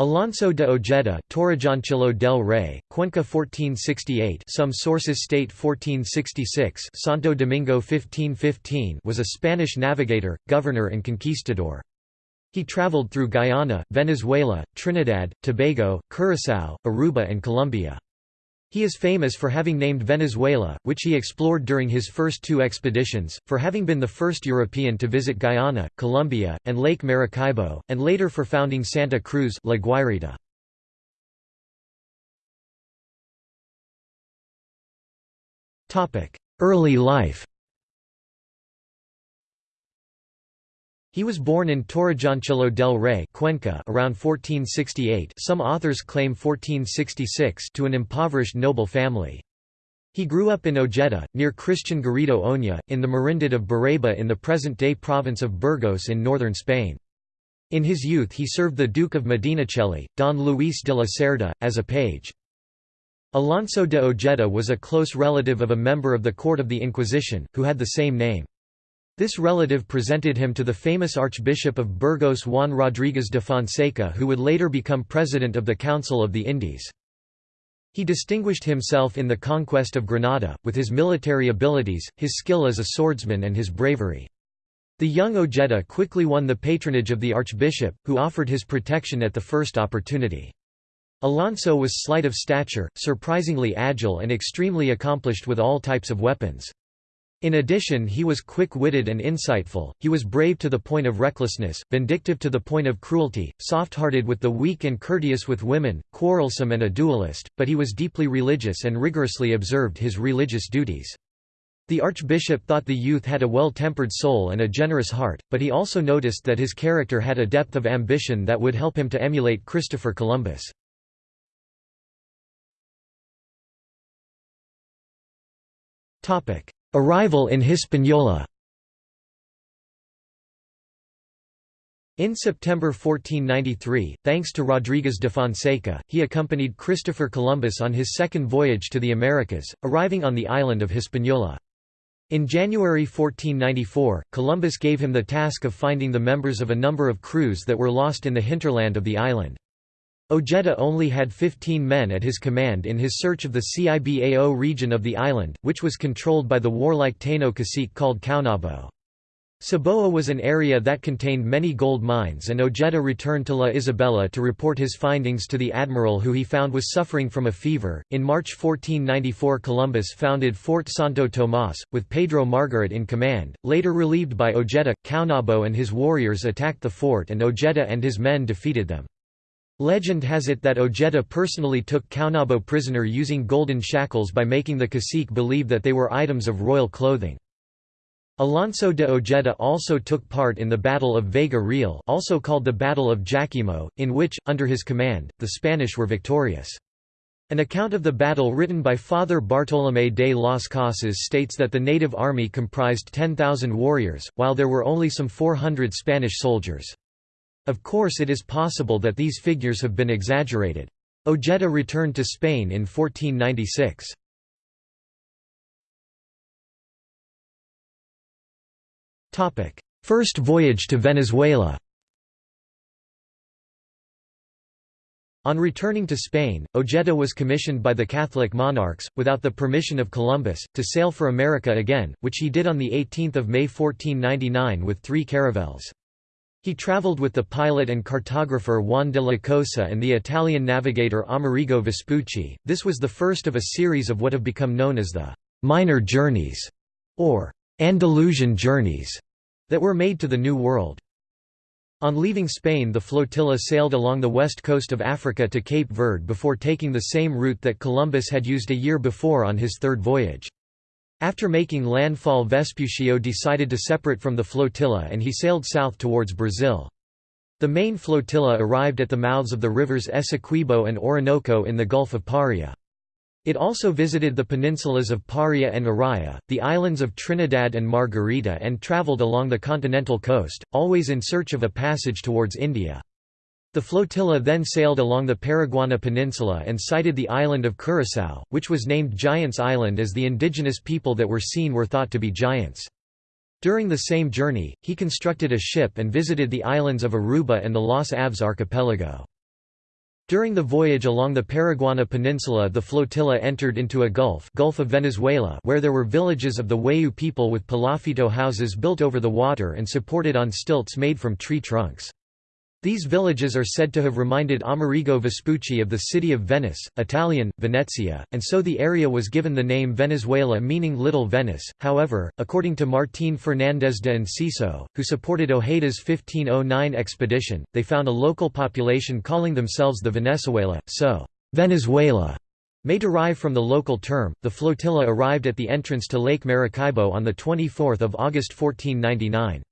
Alonso de Ojeda, Torrejoncillo del Rey, Cuenca 1468 some sources state 1466 Santo Domingo 1515 was a Spanish navigator, governor and conquistador. He traveled through Guyana, Venezuela, Trinidad, Tobago, Curaçao, Aruba and Colombia. He is famous for having named Venezuela, which he explored during his first two expeditions, for having been the first European to visit Guyana, Colombia, and Lake Maracaibo, and later for founding Santa Cruz La Guairita. Early life He was born in Torrejoncillo del Rey Cuenca around 1468 some authors claim 1466 to an impoverished noble family. He grew up in Ojeda, near Christian Garrido Oña, in the Merindad of Bureba in the present-day province of Burgos in northern Spain. In his youth he served the Duke of Medinaceli, Don Luis de la Cerda, as a page. Alonso de Ojeda was a close relative of a member of the court of the Inquisition, who had the same name. This relative presented him to the famous Archbishop of Burgos Juan Rodríguez de Fonseca who would later become president of the Council of the Indies. He distinguished himself in the conquest of Granada, with his military abilities, his skill as a swordsman and his bravery. The young Ojeda quickly won the patronage of the archbishop, who offered his protection at the first opportunity. Alonso was slight of stature, surprisingly agile and extremely accomplished with all types of weapons. In addition he was quick-witted and insightful, he was brave to the point of recklessness, vindictive to the point of cruelty, soft-hearted with the weak and courteous with women, quarrelsome and a dualist, but he was deeply religious and rigorously observed his religious duties. The archbishop thought the youth had a well-tempered soul and a generous heart, but he also noticed that his character had a depth of ambition that would help him to emulate Christopher Columbus. Topic: Arrival in Hispaniola In September 1493, thanks to Rodriguez de Fonseca, he accompanied Christopher Columbus on his second voyage to the Americas, arriving on the island of Hispaniola. In January 1494, Columbus gave him the task of finding the members of a number of crews that were lost in the hinterland of the island. Ojeda only had 15 men at his command in his search of the Cibao region of the island, which was controlled by the warlike Taino cacique called Caonabo. Cibao was an area that contained many gold mines and Ojeda returned to La Isabela to report his findings to the admiral who he found was suffering from a fever. In March 1494 Columbus founded Fort Santo Tomás, with Pedro Margarit in command. Later relieved by Ojeda, Caonabo and his warriors attacked the fort and Ojeda and his men defeated them. Legend has it that Ojeda personally took Caonabo prisoner using golden shackles by making the cacique believe that they were items of royal clothing. Alonso de Ojeda also took part in the Battle of Vega Real also called the Battle of Jaquimo, in which, under his command, the Spanish were victorious. An account of the battle written by Father Bartolomé de las Casas states that the native army comprised 10,000 warriors, while there were only some 400 Spanish soldiers. Of course it is possible that these figures have been exaggerated. Ojeda returned to Spain in 1496. First voyage to Venezuela On returning to Spain, Ojeda was commissioned by the Catholic monarchs, without the permission of Columbus, to sail for America again, which he did on 18 May 1499 with three caravels. He traveled with the pilot and cartographer Juan de la Cosa and the Italian navigator Amerigo Vespucci. This was the first of a series of what have become known as the minor journeys or Andalusian journeys that were made to the New World. On leaving Spain the flotilla sailed along the west coast of Africa to Cape Verde before taking the same route that Columbus had used a year before on his third voyage. After making landfall Vespuccio decided to separate from the flotilla and he sailed south towards Brazil. The main flotilla arrived at the mouths of the rivers Essequibo and Orinoco in the Gulf of Paria. It also visited the peninsulas of Paria and Araya, the islands of Trinidad and Margarita and travelled along the continental coast, always in search of a passage towards India. The flotilla then sailed along the Paraguana Peninsula and sighted the island of Curaçao, which was named Giants Island as the indigenous people that were seen were thought to be giants. During the same journey, he constructed a ship and visited the islands of Aruba and the Las Aves archipelago. During the voyage along the Paraguana Peninsula the flotilla entered into a gulf, gulf of Venezuela where there were villages of the Wayuu people with palafito houses built over the water and supported on stilts made from tree trunks. These villages are said to have reminded Amerigo Vespucci of the city of Venice, Italian, Venezia, and so the area was given the name Venezuela meaning Little Venice. However, according to Martín Fernández de Enciso, who supported Ojeda's 1509 expedition, they found a local population calling themselves the Venezuela, so Venezuela may derive from the local term. The flotilla arrived at the entrance to Lake Maracaibo on 24 August 1499.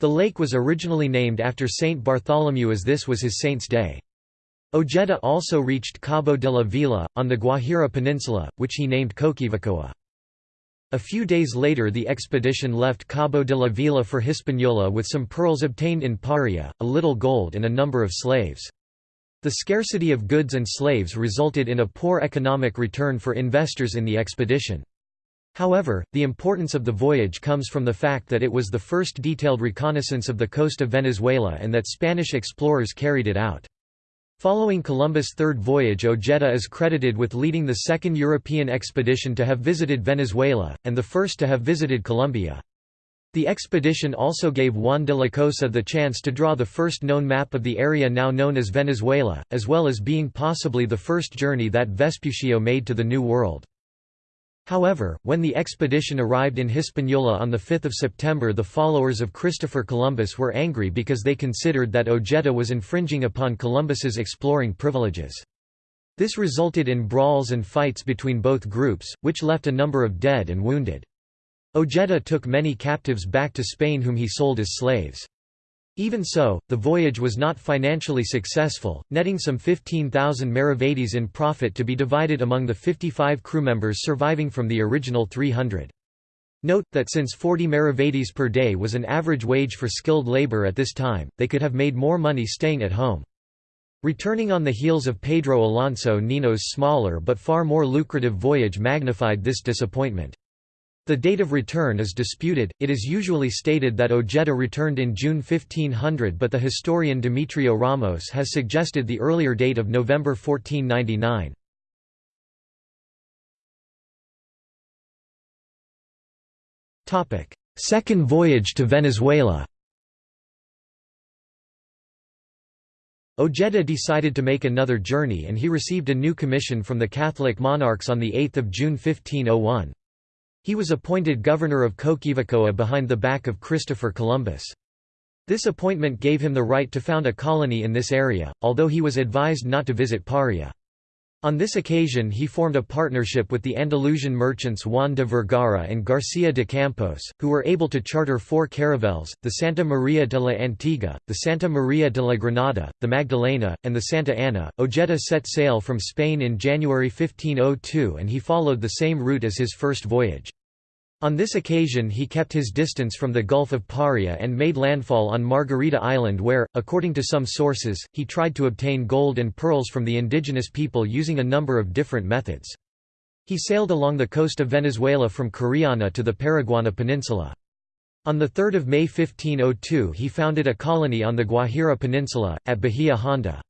The lake was originally named after Saint Bartholomew as this was his saint's day. Ojeda also reached Cabo de la Vela, on the Guajira Peninsula, which he named Coquivacoa. A few days later the expedition left Cabo de la Vela for Hispaniola with some pearls obtained in Paria, a little gold and a number of slaves. The scarcity of goods and slaves resulted in a poor economic return for investors in the expedition. However, the importance of the voyage comes from the fact that it was the first detailed reconnaissance of the coast of Venezuela and that Spanish explorers carried it out. Following Columbus' third voyage Ojeda is credited with leading the second European expedition to have visited Venezuela, and the first to have visited Colombia. The expedition also gave Juan de la Cosa the chance to draw the first known map of the area now known as Venezuela, as well as being possibly the first journey that Vespuccio made to the New World. However, when the expedition arrived in Hispaniola on 5 September the followers of Christopher Columbus were angry because they considered that Ojeda was infringing upon Columbus's exploring privileges. This resulted in brawls and fights between both groups, which left a number of dead and wounded. Ojeda took many captives back to Spain whom he sold as slaves. Even so, the voyage was not financially successful, netting some 15,000 maravedis in profit to be divided among the 55 crew members surviving from the original 300. Note, that since 40 maravedis per day was an average wage for skilled labor at this time, they could have made more money staying at home. Returning on the heels of Pedro Alonso Nino's smaller but far more lucrative voyage magnified this disappointment. The date of return is disputed, it is usually stated that Ojeda returned in June 1500 but the historian Demetrio Ramos has suggested the earlier date of November 1499. Second voyage to Venezuela Ojeda decided to make another journey and he received a new commission from the Catholic monarchs on 8 June 1501. He was appointed governor of Coquivacoa behind the back of Christopher Columbus. This appointment gave him the right to found a colony in this area, although he was advised not to visit Paria. On this occasion he formed a partnership with the Andalusian merchants Juan de Vergara and Garcia de Campos, who were able to charter four caravels, the Santa Maria de la Antigua, the Santa Maria de la Granada, the Magdalena, and the Santa Ana. Ojeda set sail from Spain in January 1502 and he followed the same route as his first voyage. On this occasion he kept his distance from the Gulf of Paria and made landfall on Margarita Island where, according to some sources, he tried to obtain gold and pearls from the indigenous people using a number of different methods. He sailed along the coast of Venezuela from Cariana to the Paraguana Peninsula. On 3 May 1502 he founded a colony on the Guajira Peninsula, at Bahia Honda.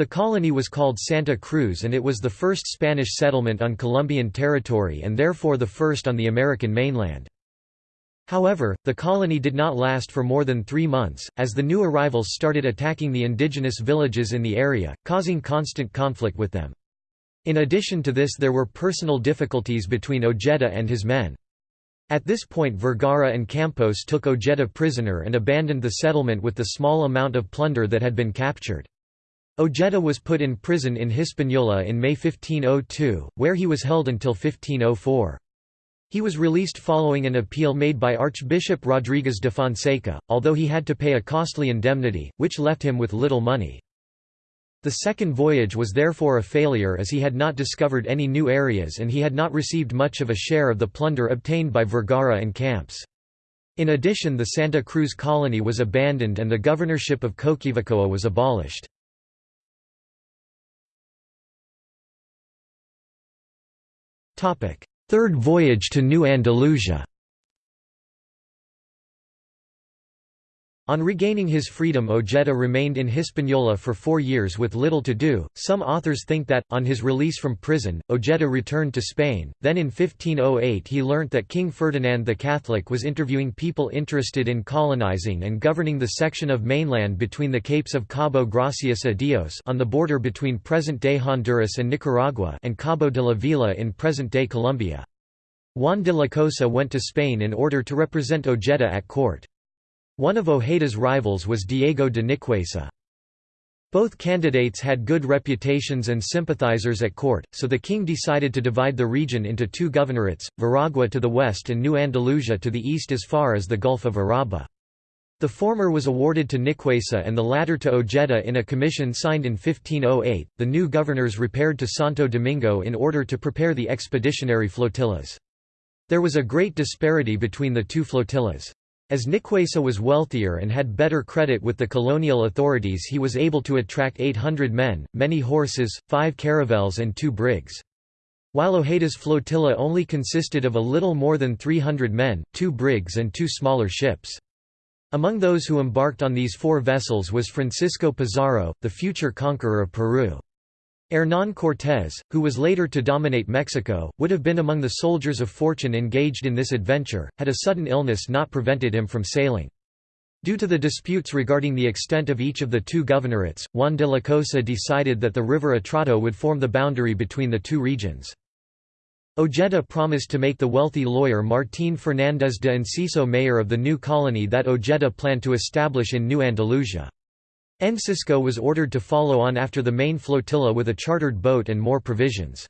The colony was called Santa Cruz and it was the first Spanish settlement on Colombian territory and therefore the first on the American mainland. However, the colony did not last for more than three months, as the new arrivals started attacking the indigenous villages in the area, causing constant conflict with them. In addition to this there were personal difficulties between Ojeda and his men. At this point Vergara and Campos took Ojeda prisoner and abandoned the settlement with the small amount of plunder that had been captured. Ojeda was put in prison in Hispaniola in May 1502, where he was held until 1504. He was released following an appeal made by Archbishop Rodriguez de Fonseca, although he had to pay a costly indemnity, which left him with little money. The second voyage was therefore a failure as he had not discovered any new areas and he had not received much of a share of the plunder obtained by Vergara and Campos. In addition the Santa Cruz colony was abandoned and the governorship of Coquivacoa was abolished. Third voyage to New Andalusia On regaining his freedom Ojeda remained in Hispaniola for four years with little to do. Some authors think that, on his release from prison, Ojeda returned to Spain, then in 1508 he learnt that King Ferdinand the Catholic was interviewing people interested in colonizing and governing the section of mainland between the capes of Cabo Gracias a Dios on the border between present-day Honduras and Nicaragua and Cabo de la Vela in present-day Colombia. Juan de la Cosa went to Spain in order to represent Ojeda at court. One of Ojeda's rivals was Diego de Nicuesa. Both candidates had good reputations and sympathizers at court, so the king decided to divide the region into two governorates, Veragua to the west and New Andalusia to the east as far as the Gulf of Urabá. The former was awarded to Nicuesa and the latter to Ojeda in a commission signed in 1508. The new governors repaired to Santo Domingo in order to prepare the expeditionary flotillas. There was a great disparity between the two flotillas. As Nicuesa was wealthier and had better credit with the colonial authorities he was able to attract 800 men, many horses, five caravels and two brigs. While Ojeda's flotilla only consisted of a little more than 300 men, two brigs and two smaller ships. Among those who embarked on these four vessels was Francisco Pizarro, the future conqueror of Peru. Hernán Cortés, who was later to dominate Mexico, would have been among the soldiers of fortune engaged in this adventure, had a sudden illness not prevented him from sailing. Due to the disputes regarding the extent of each of the two governorates, Juan de la Cosa decided that the river Atrato would form the boundary between the two regions. Ojeda promised to make the wealthy lawyer Martín Fernández de Enciso mayor of the new colony that Ojeda planned to establish in New Andalusia. Enciso was ordered to follow on after the main flotilla with a chartered boat and more provisions.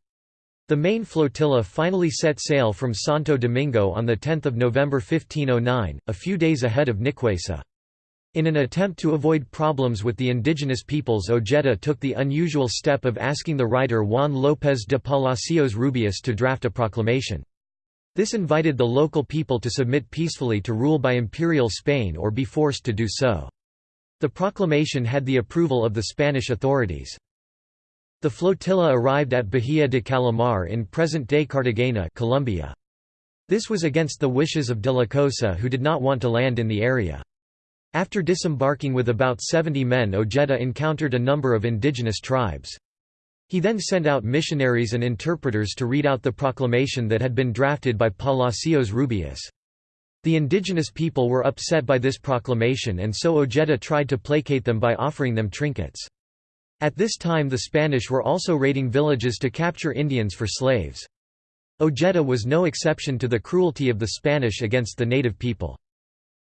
The main flotilla finally set sail from Santo Domingo on 10 November 1509, a few days ahead of Nicuesa. In an attempt to avoid problems with the indigenous peoples Ojeda took the unusual step of asking the writer Juan López de Palacios Rubios to draft a proclamation. This invited the local people to submit peacefully to rule by imperial Spain or be forced to do so. The proclamation had the approval of the Spanish authorities. The flotilla arrived at Bahia de Calamar in present-day Cartagena Colombia. This was against the wishes of de la Cosa who did not want to land in the area. After disembarking with about 70 men Ojeda encountered a number of indigenous tribes. He then sent out missionaries and interpreters to read out the proclamation that had been drafted by Palacios Rubios. The indigenous people were upset by this proclamation and so Ojeda tried to placate them by offering them trinkets. At this time the Spanish were also raiding villages to capture Indians for slaves. Ojeda was no exception to the cruelty of the Spanish against the native people.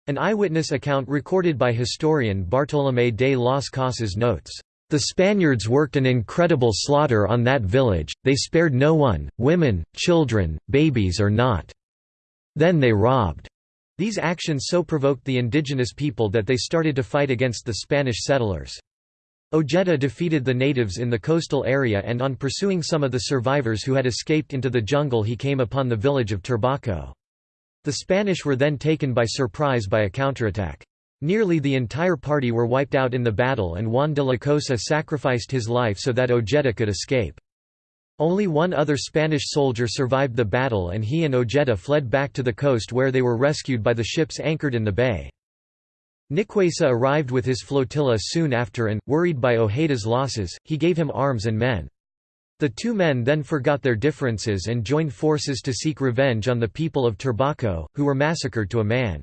An eyewitness account recorded by historian Bartolomé de las Casas notes, "...the Spaniards worked an incredible slaughter on that village, they spared no one, women, children, babies or not. Then they robbed." These actions so provoked the indigenous people that they started to fight against the Spanish settlers. Ojeda defeated the natives in the coastal area and on pursuing some of the survivors who had escaped into the jungle he came upon the village of Turbaco. The Spanish were then taken by surprise by a counterattack. Nearly the entire party were wiped out in the battle and Juan de la Cosa sacrificed his life so that Ojeda could escape. Only one other Spanish soldier survived the battle and he and Ojeda fled back to the coast where they were rescued by the ships anchored in the bay. Nicuesa arrived with his flotilla soon after and, worried by Ojeda's losses, he gave him arms and men. The two men then forgot their differences and joined forces to seek revenge on the people of Turbaco, who were massacred to a man.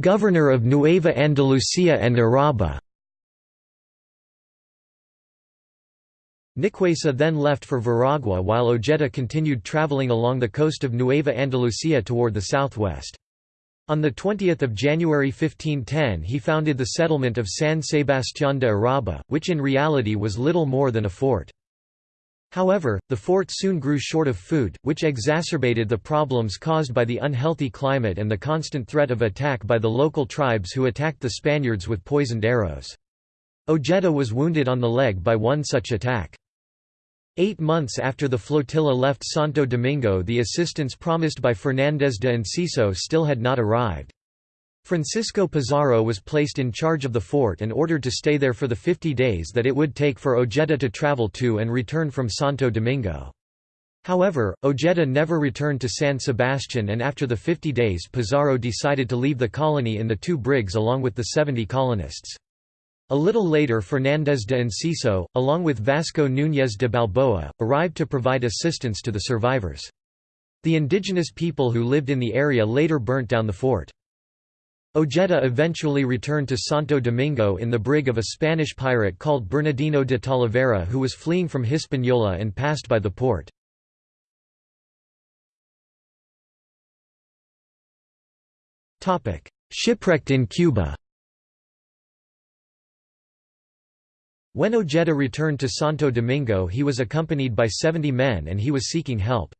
Governor of Nueva Andalucía and Urabá Nicuesa then left for Veragua while Ojeda continued traveling along the coast of Nueva Andalucía toward the southwest. On 20 January 1510 he founded the settlement of San Sebastián de Urabá, which in reality was little more than a fort. However, the fort soon grew short of food, which exacerbated the problems caused by the unhealthy climate and the constant threat of attack by the local tribes who attacked the Spaniards with poisoned arrows. Ojeda was wounded on the leg by one such attack. Eight months after the flotilla left Santo Domingo the assistance promised by Fernández de Enciso still had not arrived. Francisco Pizarro was placed in charge of the fort and ordered to stay there for the 50 days that it would take for Ojeda to travel to and return from Santo Domingo. However, Ojeda never returned to San Sebastian and after the 50 days Pizarro decided to leave the colony in the two brigs along with the 70 colonists. A little later Fernández de Enciso, along with Vasco Núñez de Balboa, arrived to provide assistance to the survivors. The indigenous people who lived in the area later burnt down the fort. Ojeda eventually returned to Santo Domingo in the brig of a Spanish pirate called Bernardino de Talavera who was fleeing from Hispaniola and passed by the port. Shipwrecked in Cuba When Ojeda returned to Santo Domingo he was accompanied by 70 men and he was seeking help.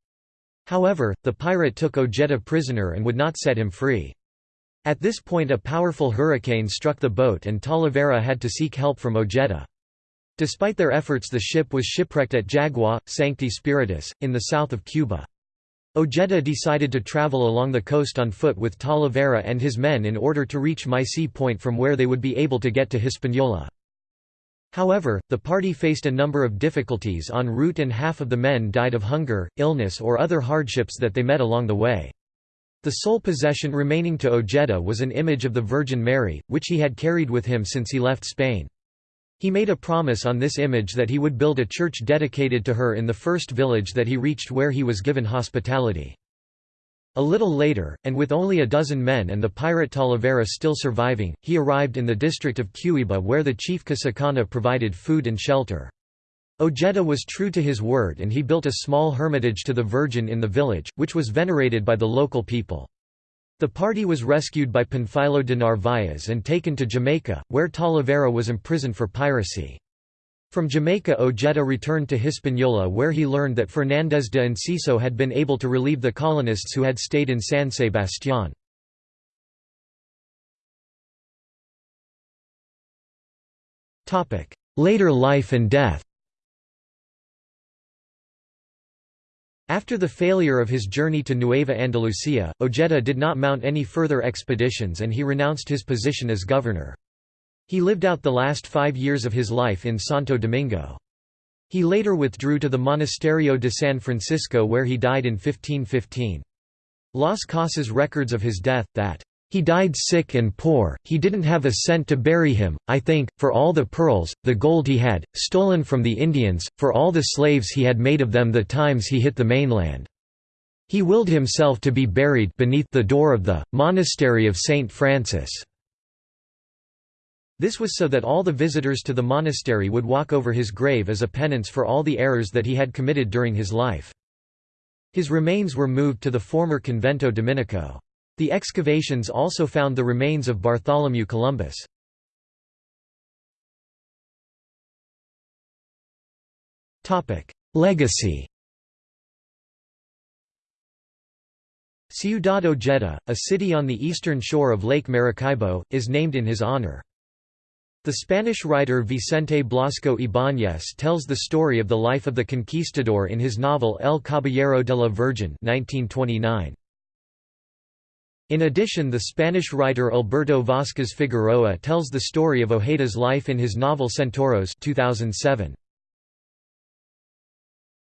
However, the pirate took Ojeda prisoner and would not set him free. At this point a powerful hurricane struck the boat and Talavera had to seek help from Ojeda. Despite their efforts the ship was shipwrecked at Jagua, Sancti Spiritus, in the south of Cuba. Ojeda decided to travel along the coast on foot with Talavera and his men in order to reach Maisí Point from where they would be able to get to Hispaniola. However, the party faced a number of difficulties en route and half of the men died of hunger, illness or other hardships that they met along the way. The sole possession remaining to Ojeda was an image of the Virgin Mary, which he had carried with him since he left Spain. He made a promise on this image that he would build a church dedicated to her in the first village that he reached where he was given hospitality. A little later, and with only a dozen men and the pirate Talavera still surviving, he arrived in the district of Cuiba where the chief Casacana provided food and shelter. Ojeda was true to his word and he built a small hermitage to the Virgin in the village, which was venerated by the local people. The party was rescued by Panfilo de Narvaez and taken to Jamaica, where Talavera was imprisoned for piracy. From Jamaica Ojeda returned to Hispaniola where he learned that Fernández de Enciso had been able to relieve the colonists who had stayed in San Sebastián. Later life and death After the failure of his journey to Nueva Andalucía, Ojeda did not mount any further expeditions and he renounced his position as governor. He lived out the last five years of his life in Santo Domingo. He later withdrew to the Monasterio de San Francisco where he died in 1515. Las Casas records of his death, that he died sick and poor, he didn't have a cent to bury him, I think, for all the pearls, the gold he had, stolen from the Indians, for all the slaves he had made of them the times he hit the mainland. He willed himself to be buried beneath the door of the monastery of St. Francis. This was so that all the visitors to the monastery would walk over his grave as a penance for all the errors that he had committed during his life. His remains were moved to the former Convento Dominico. The excavations also found the remains of Bartholomew Columbus. Legacy Ciudad Ojeda, a city on the eastern shore of Lake Maracaibo, is named in his honor. The Spanish writer Vicente Blasco Ibáñez tells the story of the life of the conquistador in his novel El Caballero de la Virgen 1929. In addition the Spanish writer Alberto Vázquez Figueroa tells the story of Ojeda's life in his novel Centauros 2007.